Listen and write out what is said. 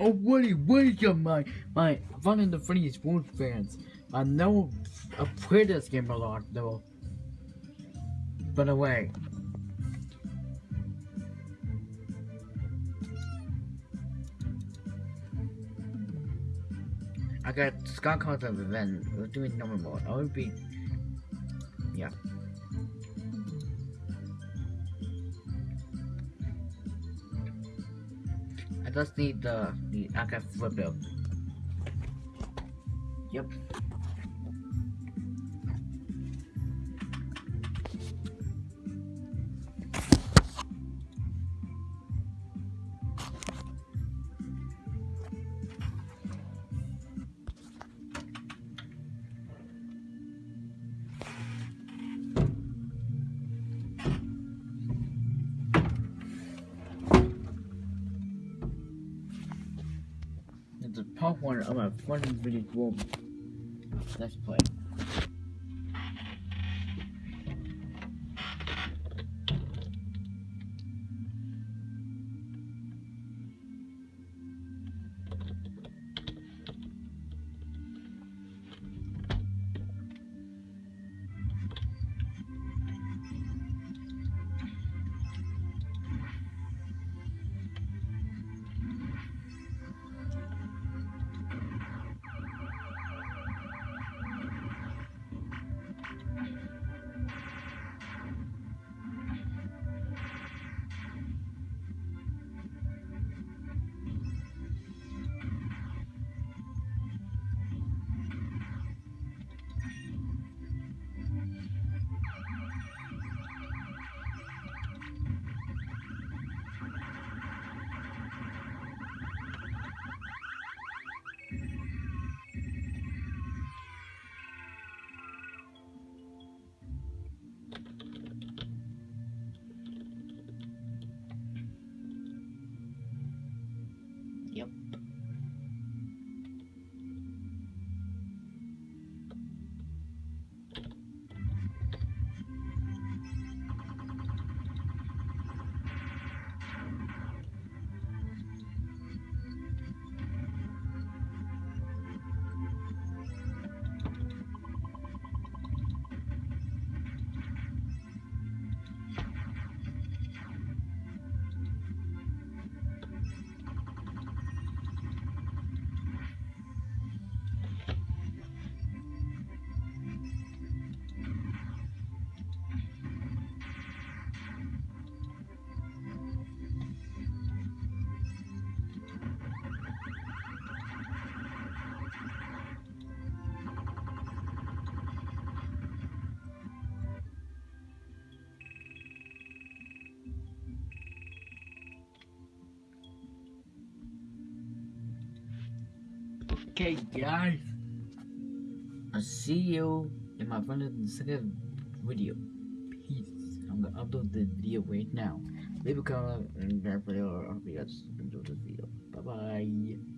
Oh, Woody, welcome, my my fun and the funny sports fans. I know I played this game a lot though. By the way, I got Scott of event. We're doing normal mode. I would be, yeah. I just need the, the I can flip it. Yep. It's a part one of my fun video room. Let's play. Yep. Okay, guys. I'll see you in my friend's second video. Peace. I'm gonna upload the video right now. Leave a comment and that video. I hope you guys video. Bye bye.